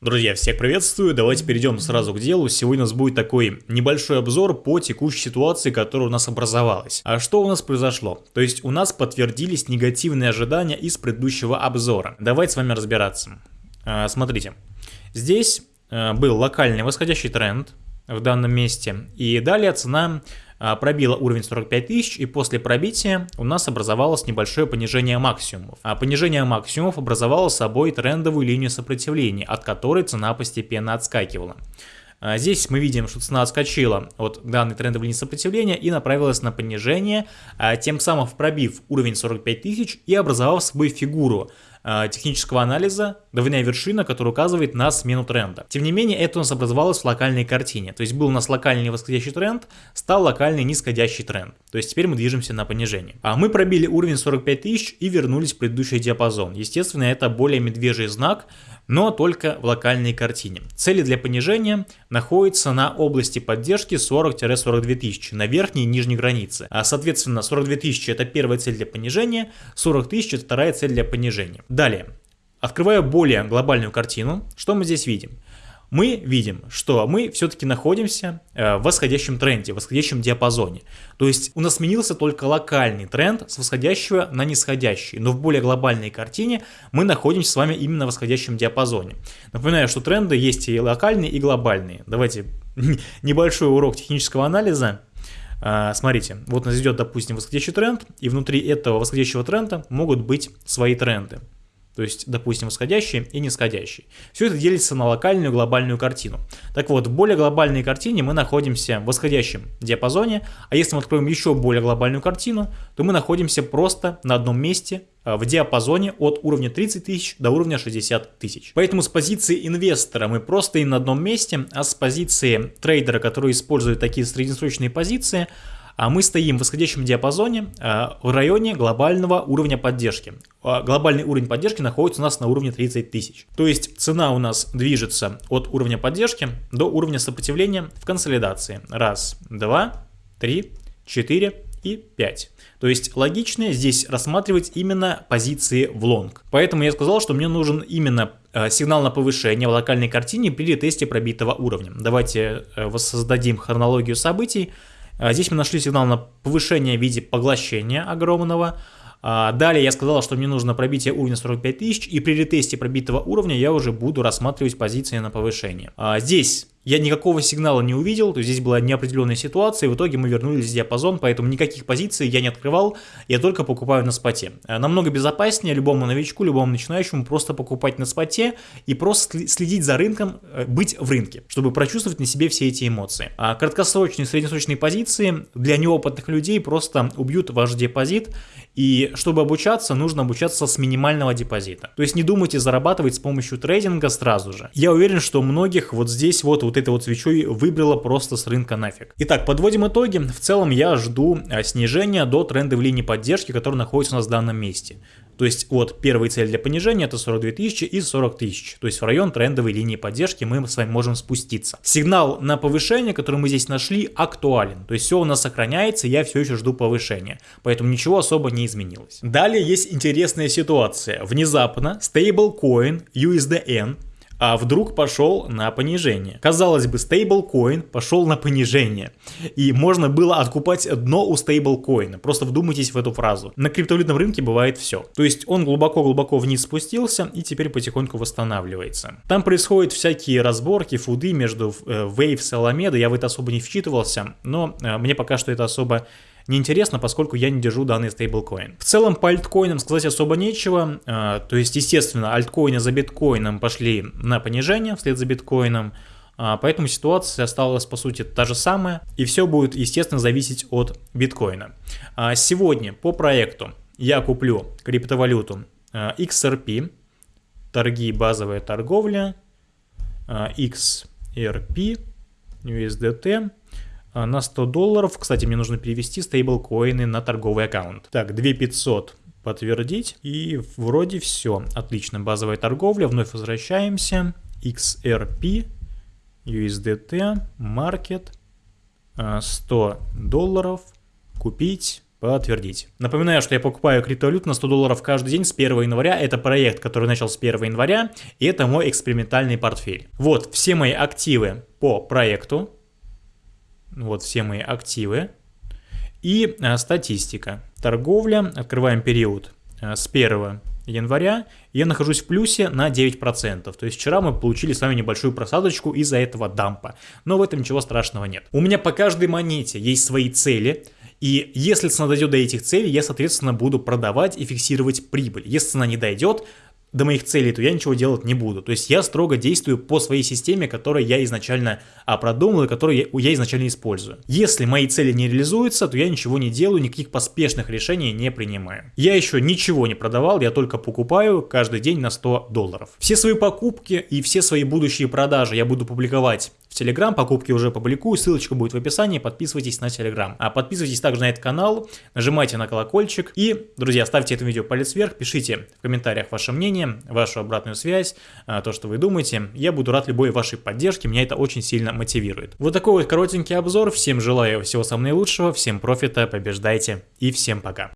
Друзья, всех приветствую, давайте перейдем сразу к делу. Сегодня у нас будет такой небольшой обзор по текущей ситуации, которая у нас образовалась. А что у нас произошло? То есть у нас подтвердились негативные ожидания из предыдущего обзора. Давайте с вами разбираться. А, смотрите, здесь а, был локальный восходящий тренд в данном месте, и далее цена пробила уровень 45 тысяч, и после пробития у нас образовалось небольшое понижение максимумов. А понижение максимумов образовало собой трендовую линию сопротивления, от которой цена постепенно отскакивала. А, здесь мы видим, что цена отскочила от данной трендовой линии сопротивления и направилась на понижение, а, тем самым пробив уровень 45 тысяч и образовав собой фигуру технического анализа двойная вершина, которая указывает на смену тренда. Тем не менее, это у нас образовалось в локальной картине. То есть был у нас локальный восходящий тренд, стал локальный нисходящий тренд. То есть теперь мы движемся на понижение. А мы пробили уровень 45 тысяч и вернулись в предыдущий диапазон. Естественно, это более медвежий знак, но только в локальной картине. Цели для понижения находятся на области поддержки 40-42 тысячи, на верхней и нижней границе. А соответственно 42 тысячи это первая цель для понижения, 40 тысяч это вторая цель для понижения. Далее, открываю более глобальную картину, что мы здесь видим? мы видим, что мы все-таки находимся э, в восходящем тренде, в восходящем диапазоне. То есть у нас сменился только локальный тренд с восходящего на нисходящий, но в более глобальной картине мы находимся с вами именно в восходящем диапазоне. Напоминаю, что тренды есть и локальные, и глобальные. Давайте небольшой урок технического анализа. А, смотрите, вот у нас идет, допустим, восходящий тренд, и внутри этого восходящего тренда могут быть свои тренды то есть, допустим, восходящий и нисходящий. Все это делится на локальную глобальную картину. Так вот, в более глобальной картине мы находимся в восходящем диапазоне, а если мы откроем еще более глобальную картину, то мы находимся просто на одном месте а, в диапазоне от уровня 30 тысяч до уровня 60 тысяч. Поэтому с позиции инвестора мы просто и на одном месте, а с позиции трейдера, который использует такие среднесрочные позиции, а мы стоим в восходящем диапазоне а, в районе глобального уровня поддержки. А, глобальный уровень поддержки находится у нас на уровне 30 тысяч. То есть цена у нас движется от уровня поддержки до уровня сопротивления в консолидации. Раз, два, три, четыре и пять. То есть логично здесь рассматривать именно позиции в лонг. Поэтому я сказал, что мне нужен именно а, сигнал на повышение в локальной картине при ретесте пробитого уровня. Давайте э, воссоздадим хронологию событий. А, здесь мы нашли сигнал на повышение в виде поглощения огромного. А, далее я сказал, что мне нужно пробитие уровня 45 тысяч, и при ретесте пробитого уровня я уже буду рассматривать позиции на повышение. А, здесь я никакого сигнала не увидел, то есть здесь была неопределенная ситуация, и в итоге мы вернулись в диапазон, поэтому никаких позиций я не открывал, я только покупаю на споте. Э, намного безопаснее любому новичку, любому начинающему просто покупать на споте и просто следить за рынком, э, быть в рынке, чтобы прочувствовать на себе все эти эмоции. А краткосрочные, среднесрочные позиции для неопытных людей просто убьют ваш депозит, и чтобы обучаться, нужно обучаться с минимального депозита. То есть не думайте зарабатывать с помощью трейдинга сразу же. Я уверен, что многих вот здесь вот, вот этой вот свечой выбрало просто с рынка нафиг. Итак, подводим итоги. В целом я жду а, снижения до тренда в линии поддержки, который находится у нас в данном месте. То есть вот первая цель для понижения это 42 тысячи и 40 тысяч. То есть в район трендовой линии поддержки мы с вами можем спуститься. Сигнал на повышение, который мы здесь нашли, актуален. То есть все у нас сохраняется, я все еще жду повышения. Поэтому ничего особо не изменилось. Далее есть интересная ситуация. Внезапно стейблкоин USDN а вдруг пошел на понижение. Казалось бы, стейблкоин пошел на понижение. И можно было откупать дно у стейблкоина. Просто вдумайтесь в эту фразу. На криптовалютном рынке бывает все. То есть он глубоко-глубоко вниз спустился и теперь потихоньку восстанавливается. Там происходят всякие разборки, фуды между э, Waves и Alameda. Я в это особо не вчитывался, но э, мне пока что это особо неинтересно, поскольку я не держу данный стейблкоин. В целом по альткоинам сказать особо нечего, а, то есть естественно альткоины за биткоином пошли на понижение вслед за биткоином, а, Поэтому ситуация осталась по сути та же самая, и все будет, естественно, зависеть от биткоина. А, сегодня по проекту я куплю криптовалюту XRP, торги базовая торговля, XRP, USDT, на 100 долларов. Кстати, мне нужно перевести стейблкоины на торговый аккаунт. Так, 2500 подтвердить. И вроде все. Отлично, базовая торговля. Вновь возвращаемся. XRP, USDT, Market, 100 долларов. Купить. Подтвердить. Напоминаю, что я покупаю криптовалют на 100 долларов каждый день с 1 января. Это проект, который начал с 1 января, и это мой экспериментальный портфель. Вот все мои активы по проекту. Вот все мои активы. И а, статистика. Торговля. Открываем период а, с 1 января. Я нахожусь в плюсе на 9%. То есть вчера мы получили с вами небольшую просадочку из-за этого дампа. Но в этом ничего страшного нет. У меня по каждой монете есть свои цели – и если цена дойдет до этих целей, я, соответственно, буду продавать и фиксировать прибыль. Если цена не дойдет, до моих целей, то я ничего делать не буду. То есть я строго действую по своей системе, которую я изначально а, продумал и которую я, я изначально использую. Если мои цели не реализуются, то я ничего не делаю, никаких поспешных решений не принимаю. Я еще ничего не продавал, я только покупаю каждый день на 100 долларов. Все свои покупки и все свои будущие продажи я буду публиковать Телеграм, покупки уже публикую, ссылочка будет в описании, подписывайтесь на Телеграм. А подписывайтесь также на этот канал, нажимайте на колокольчик и, друзья, ставьте этому видео палец вверх, пишите в комментариях ваше мнение, вашу обратную связь, а, то, что вы думаете. Я буду рад любой вашей поддержке, меня это очень сильно мотивирует. Вот такой вот коротенький обзор, всем желаю всего самого наилучшего, всем профита, побеждайте и всем пока.